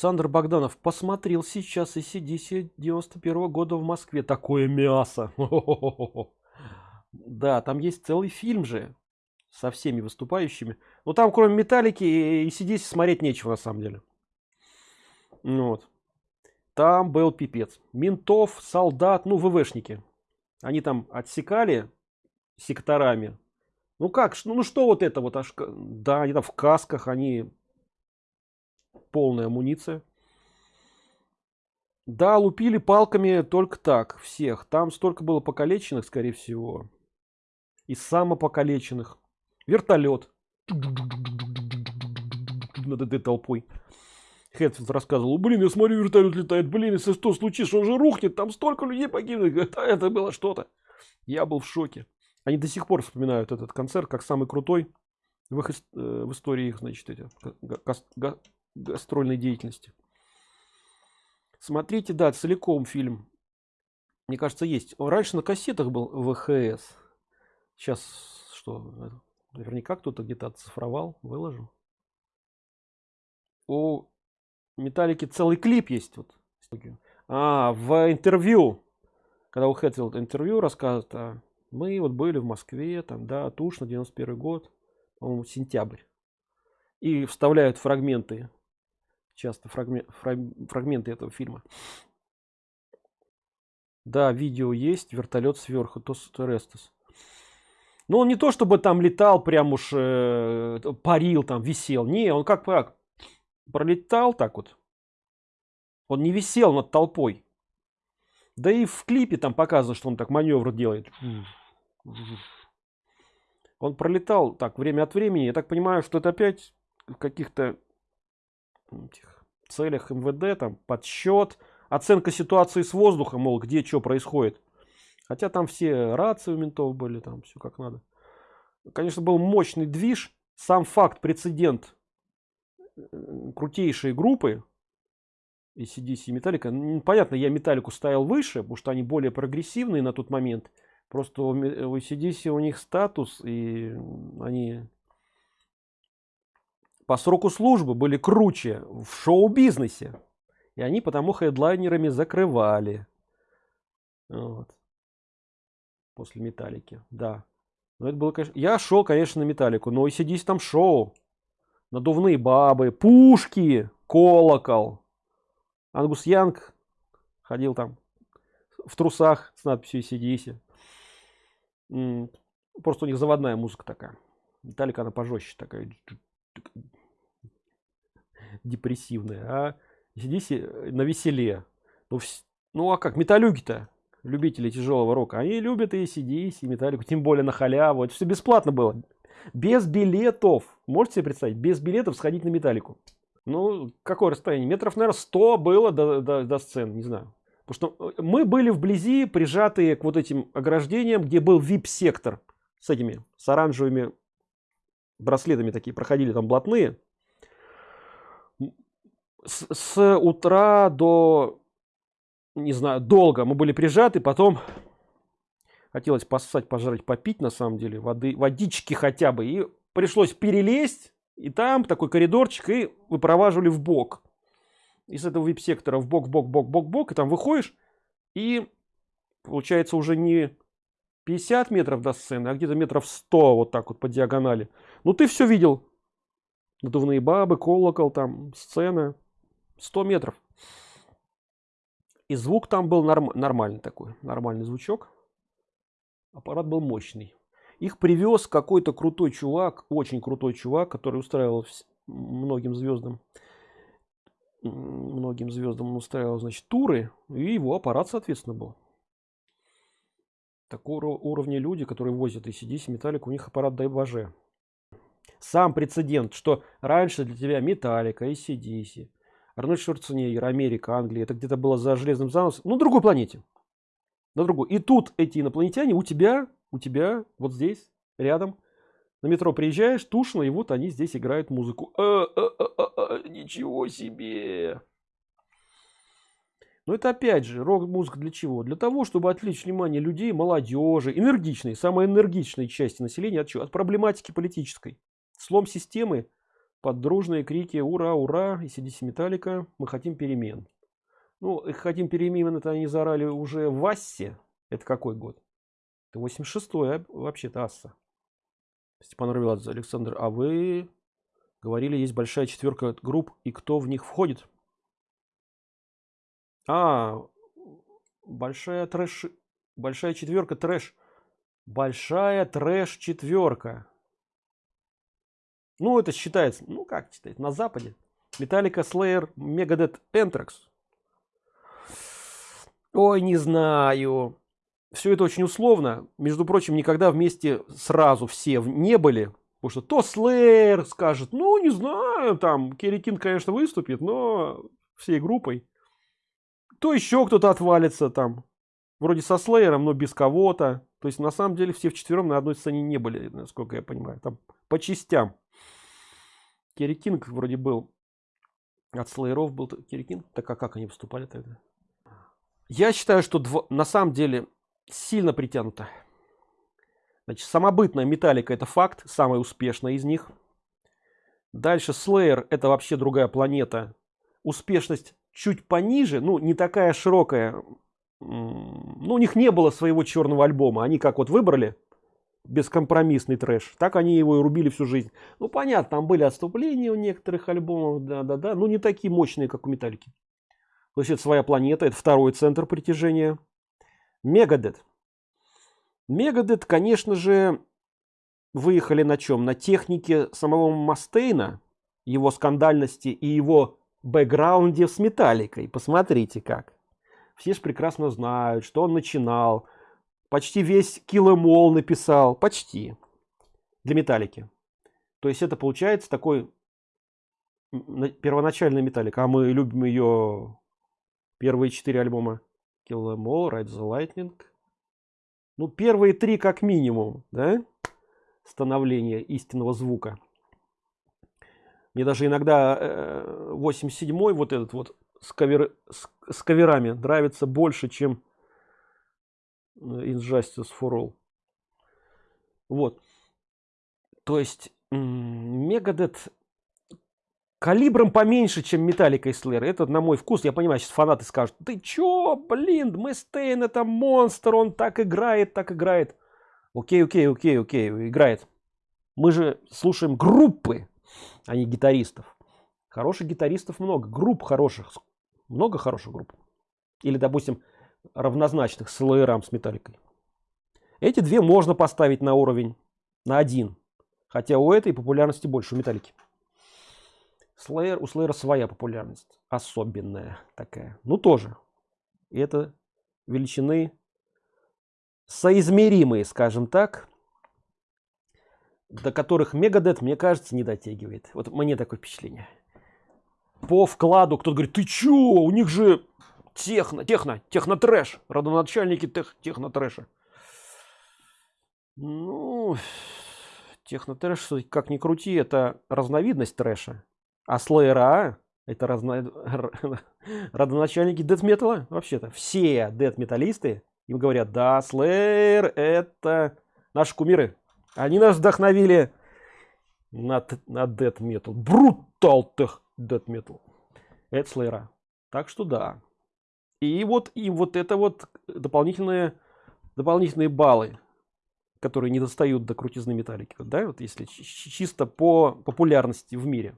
Александр Богданов посмотрел сейчас и сидиси 91 года в Москве. Такое мясо. Да, там есть целый фильм же со всеми выступающими. Но там кроме Металлики и сидиси смотреть нечего на самом деле. Ну вот. Там был пипец. Ментов, солдат, ну ВВшники. Они там отсекали секторами. Ну как, ну, ну что вот это вот аж, да, они там в касках, они полная амуниция. Да, лупили палками только так, всех. Там столько было покалеченных, скорее всего. И самопокалеченных. Вертолет. Над этой толпой. Хэтфилд рассказывал, блин, я смотрю, вертолет летает, блин, если что случится, он же рухнет, там столько людей погибнет. Это, это было что-то. Я был в шоке. Они до сих пор вспоминают этот концерт как самый крутой в, их, э, в истории их, значит, эти, гастрольной деятельности. Смотрите, да, целиком фильм. Мне кажется, есть. Раньше на кассетах был ВХС. Сейчас что? Наверняка кто-то где-то оцифровал, выложил. У Металлики целый клип есть. Вот. А, в интервью, когда у Хэтфилд интервью рассказывает, а, мы вот были в Москве, там, да, Тушно, 91 год, по-моему, сентябрь. И вставляют фрагменты часто фрагмент, фрагменты этого фильма. Да, видео есть, вертолет сверху, Тос Терестес. Но он не то, чтобы там летал, прям уж э, парил, там висел. Не, он как как пролетал так вот. Он не висел над толпой. Да и в клипе там показано, что он так маневр делает. Он пролетал так время от времени. Я так понимаю, что это опять в каких-то целях МВД, там подсчет, оценка ситуации с воздухом, мол, где что происходит. Хотя там все рации у ментов были, там все как надо. Конечно, был мощный движ. Сам факт, прецедент э, крутейшей группы ACDC и Металлика. Понятно, я Металлику ставил выше, потому что они более прогрессивные на тот момент. Просто у ACDC у них статус, и они по сроку службы были круче в шоу-бизнесе. И они потому хедлайнерами закрывали. Вот. После металлики. Да. Но это было, конечно... Я шел, конечно, на металлику. Но и сидись там шоу. Надувные бабы, пушки, колокол. Ангус Янг ходил там в трусах с надписью ACDC. Просто у них заводная музыка такая. Металлика она пожестче такая депрессивная, а здесь на веселе. Ну, ну а как, металюги-то, любители тяжелого рока, они любят и CDC, и металлику, тем более на халяву. Это все бесплатно было. Без билетов. Можете себе представить, без билетов сходить на металлику. Ну, какое расстояние? Метров, наверное, 100 было до, до, до сцены, не знаю. Потому что э, мы были вблизи, прижатые к вот этим ограждениям, где был VIP-сектор с этими, с оранжевыми браслетами такие, проходили там блатные с, с утра до не знаю долго мы были прижаты потом хотелось поссать пожрать попить на самом деле воды водички хотя бы. И пришлось перелезть и там такой коридорчик и выпроваживали в бок. Из этого вип сектора в бок бок бок бок бок и там выходишь и получается уже не 50 метров до сцены а где-то метров 100 вот так вот по диагонали. Ну ты все видел. Надувные бабы колокол там сцена 100 метров. И звук там был норм, нормальный такой, нормальный звучок. Аппарат был мощный. Их привез какой-то крутой чувак, очень крутой чувак, который устраивал многим звездам, многим звездам он устраивал, значит, туры, и его аппарат, соответственно, был. Такого уровня люди, которые возят и ACDC, металлик, у них аппарат дай боже. Сам прецедент, что раньше для тебя металлика, ACDC, Арнольд Шварценеггер, Америка, Англия, это где-то было за железным занавесом, ну, другой планете. На другой. И тут эти инопланетяне у тебя, у тебя, вот здесь, рядом, на метро приезжаешь, тушно, и вот они здесь играют музыку. А, а, а, а, а, ничего себе! Но это опять же рок-музыка для чего? Для того, чтобы отвлечь внимание людей, молодежи, энергичной, самой энергичной части населения от чего? От проблематики политической. Слом системы под дружные крики ура! Ура! и сидите металлика! Мы хотим перемен ну хотим перемен это они заорали уже в ассе. Это какой год? Это 86 а вообще-то асса. Степан равиладзе александр а вы говорили есть большая четверка групп и кто в них входит? А большая трэш большая четверка трэш. Большая трэш четверка ну это считается ну как читать на западе. Металлика slayer megadeth anthrax. Ой не знаю. Все это очень условно. Между прочим никогда вместе сразу все не были. Потому что то slayer скажет ну не знаю там керрикин конечно выступит но всей группой то еще кто-то отвалится там. Вроде со слеером но без кого-то то есть на самом деле все вчетвером на одной сцене не были насколько я понимаю там по частям Керри Кинг вроде был от слоеров был Керри Кинг. Так а как они выступали тогда? Я считаю, что дв... на самом деле сильно притянуто. Значит, самобытная металлика это факт, самая успешная из них. Дальше Slayer это вообще другая планета. Успешность чуть пониже, ну не такая широкая. Ну у них не было своего черного альбома. Они как вот выбрали бескомпромиссный трэш. Так они его и рубили всю жизнь. Ну, понятно, там были отступления у некоторых альбомов, да-да-да, но не такие мощные, как у Металлики. То есть это своя планета, это второй центр притяжения. Мегадет. Мегадет, конечно же, выехали на чем? На технике самого Мастейна, его скандальности и его бэкграунде с Металликой. Посмотрите как. Все же прекрасно знают, что он начинал. Почти весь киломол написал. Почти. Для металлики то есть это получается такой первоначальный металлик а мы любим ее первые четыре альбома. Киломол ride the lightning ну первые три как минимум да? Становление истинного звука. Мне даже иногда 87 э, вот этот вот с, кавер, с, с каверами нравится больше чем injustice for all. Вот. То есть мегадет калибром поменьше чем металлика и слэр это на мой вкус. Я понимаю сейчас фанаты скажут ты чё? Блин Мэстейн это монстр он так играет так играет окей окей окей окей играет. Мы же слушаем группы а не гитаристов. Хороших гитаристов много групп хороших много хороших групп или допустим равнозначных с LRM с металликой. Эти две можно поставить на уровень на один, хотя у этой популярности больше у металлики. Slayer, у Slayer своя популярность, особенная такая. Ну тоже. И это величины соизмеримые, скажем так, до которых Мегадет, мне кажется, не дотягивает. Вот мне такое впечатление. По вкладу кто-то говорит, ты чё, у них же техно техно техно трэш родоначальники тех, техно трэша ну техно трэш как ни крути это разновидность трэша. А слэйра это разно... родоначальники дед металла вообще-то. Все дед металлисты им говорят да слэйр это наши кумиры. Они нас вдохновили на, на дед метал брутал тех дед метал это слэйра. Так что да. И вот и вот это вот дополнительные дополнительные баллы которые не достают до крутизны металлики да вот если чисто по популярности в мире.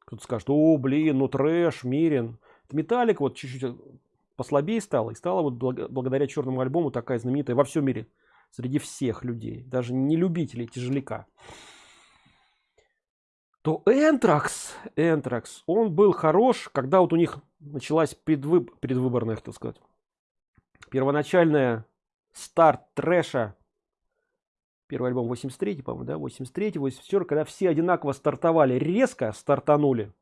Кто-то скажет о блин ну трэш мирен металлик вот чуть-чуть послабее стало и стала вот благодаря черному альбому такая знаменитая во всем мире среди всех людей даже не любителей тяжеляка то Энтракс, Энтракс, он был хорош, когда вот у них началась предвыб... предвыборная, так сказать, первоначальная старт трэша, первый альбом 83, по-моему, да, 83, 84, когда все одинаково стартовали, резко стартанули.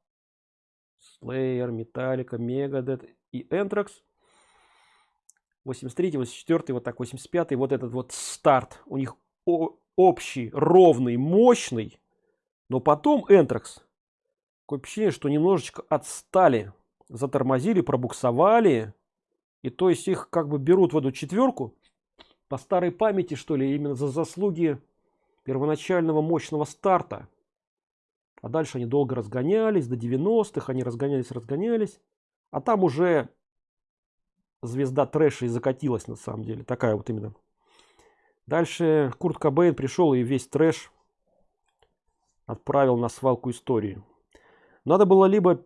Slayer, Metallica, Megadeth и Anthrax. 83, 84, вот так 85, вот этот вот старт у них общий, ровный, мощный. Но потом Энтракс. Такое впечатление, что немножечко отстали затормозили, пробуксовали. И то есть их как бы берут в эту четверку по старой памяти, что ли, именно за заслуги первоначального мощного старта. а дальше они долго разгонялись до 90-х они разгонялись разгонялись а там уже звезда трэша и закатилась на самом деле такая вот именно дальше курт кобейн пришел и весь трэш отправил на свалку истории надо было либо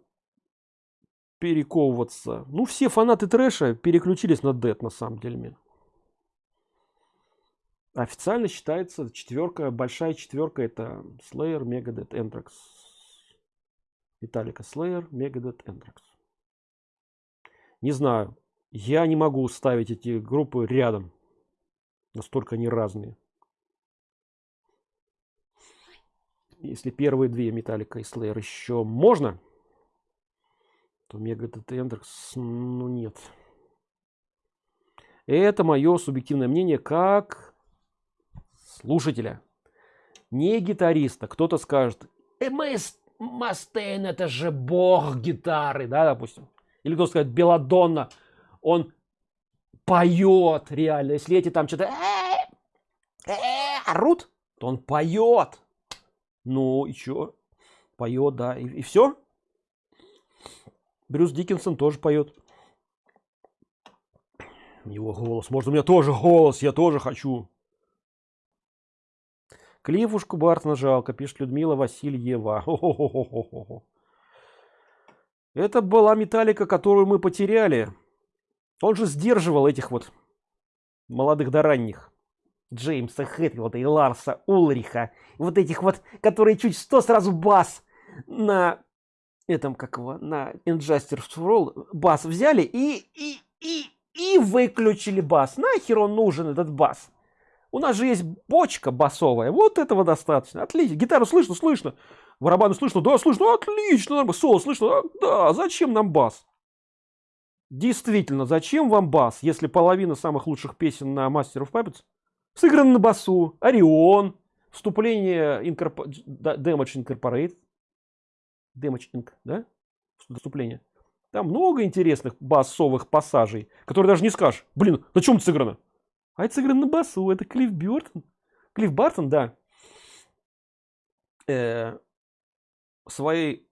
перековываться ну все фанаты трэша переключились на дед на самом деле официально считается четверка большая четверка это slayer megadeth anthrax Металлика Slayer, Megadeth, Anthrax. Не знаю, я не могу ставить эти группы рядом. Настолько они разные. Если первые две Металлика и Slayer еще можно, то Megadeth и ну нет. Это мое субъективное мнение как слушателя, не гитариста. Кто-то скажет, МС Мастейн это же бог гитары, да, допустим. Или кто сказать, Беладонна, он поет реально. Если эти там что-то орут, то он поет. Ну и что? Поет, да. И, и все. Брюс Диккенсон тоже поет. Его голос. Может, у меня тоже голос, я тоже хочу. Клифушку Бартона жалко, пишет Людмила Васильева. Это была металлика, которую мы потеряли. Он же сдерживал этих вот молодых до ранних. Джеймса Хэтфилда и Ларса Улриха. Вот этих вот, которые чуть что сразу бас на этом, как его, на Injustice for All бас взяли и, и, и, и выключили бас. Нахер он нужен, этот бас? У нас же есть бочка басовая. Вот этого достаточно. Отлично. Гитару слышно, слышно. Барабаны слышно, да, слышно. Отлично. Соло слышно. Да, зачем нам бас? Действительно, зачем вам бас, если половина самых лучших песен на Master of Puppets сыграна на басу? Орион, вступление Incorpor... Damage Incorporate, Damage Inc, да? Вступление. Там много интересных басовых пассажей, которые даже не скажешь, блин, на чем сыграно? А это сыграно на басу. Это Клифф Бёртон. Клифф Бартон, да. Э, своей,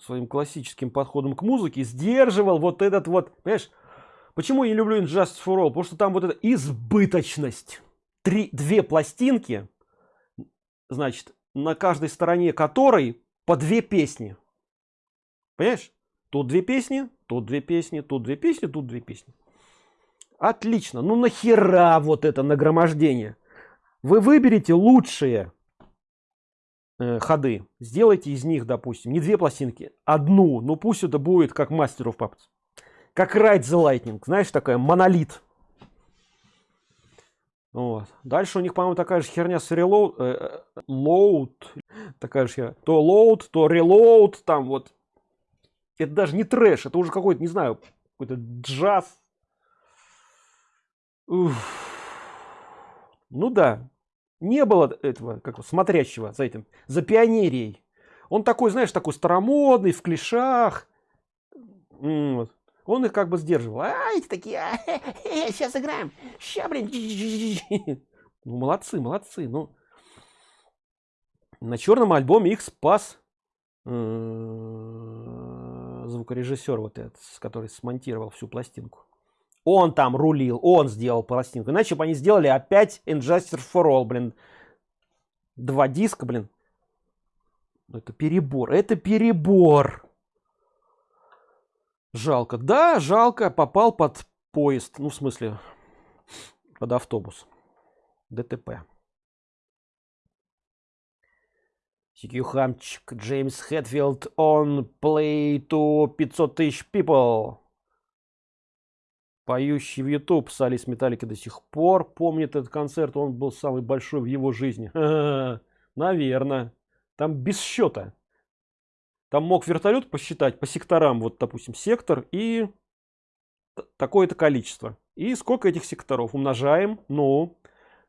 своим классическим подходом к музыке сдерживал вот этот вот, понимаешь, почему я не люблю Injustice for All? Потому что там вот эта избыточность. Три, две пластинки, значит, на каждой стороне которой по две песни. Понимаешь? Тут две песни, тут две песни, тут две песни, тут две песни. Отлично. Ну нахера вот это нагромождение? Вы выберите лучшие э, ходы. Сделайте из них, допустим, не две пластинки, одну. Ну пусть это будет как of Puppets. Как Ride the Lightning. Знаешь, такая монолит. Вот. Дальше у них, по-моему, такая же херня с reload, э, load, такая же херня. То load, то reload, там вот. Это даже не трэш, это уже какой-то, не знаю, какой-то джаз, Уф. Ну да, не было этого, как смотрящего за этим, за пионерией. Он такой, знаешь, такой старомодный, в клешах. Вот. Он их как бы сдерживал. А, эти такие, а, сейчас играем. Ща, блин. Ну, молодцы, молодцы. Ну, на черном альбоме их спас э, звукорежиссер вот этот, который смонтировал всю пластинку. Он там рулил, он сделал пластинку. Иначе бы они сделали опять Injustice for All, блин. Два диска, блин. Это перебор, это перебор. Жалко. Да, жалко, попал под поезд. Ну, в смысле, под автобус. ДТП. CQ Хамчик, Джеймс Хэтфилд, он play to 500 тысяч people поющий в YouTube Салис Металлики до сих пор помнит этот концерт, он был самый большой в его жизни. Наверное. Там без счета. Там мог вертолет посчитать по секторам, вот, допустим, сектор и такое-то количество. И сколько этих секторов умножаем, ну,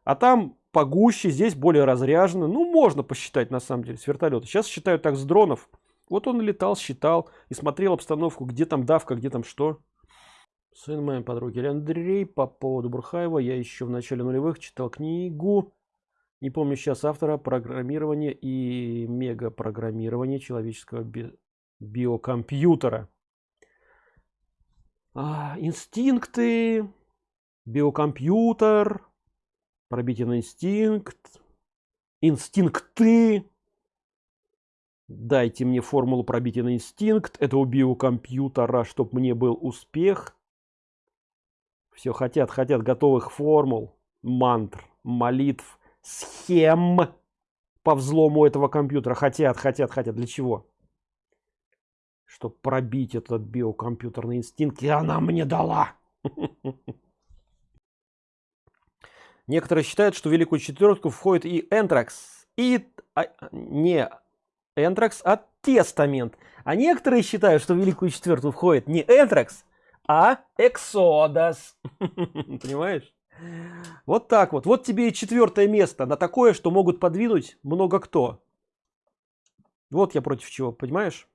а там погуще, здесь более разряжено. Ну, можно посчитать, на самом деле, с вертолета. Сейчас считают так с дронов. Вот он летал, считал и смотрел обстановку, где там давка, где там что. Сын моей подруги Андрей по поводу Бурхаева. Я еще в начале нулевых читал книгу Не помню сейчас автора программирования и мегапрограммирования человеческого би биокомпьютера. А, инстинкты, биокомпьютер, пробитие на инстинкт, инстинкты. Дайте мне формулу пробития на инстинкт этого биокомпьютера, чтобы мне был успех. Все хотят, хотят готовых формул, мантр, молитв, схем по взлому этого компьютера. Хотят, хотят, хотят. Для чего? Чтобы пробить этот биокомпьютерный инстинкт. И она мне дала. Некоторые считают, что Великую Четверку входит и Энтракс. И а, не Энтракс, а Тестамент. А некоторые считают, что Великую Четвертую входит не Энтракс, а Эксодос. Понимаешь? Вот так вот. Вот тебе и четвертое место на такое, что могут подвинуть много кто. Вот я против чего, понимаешь?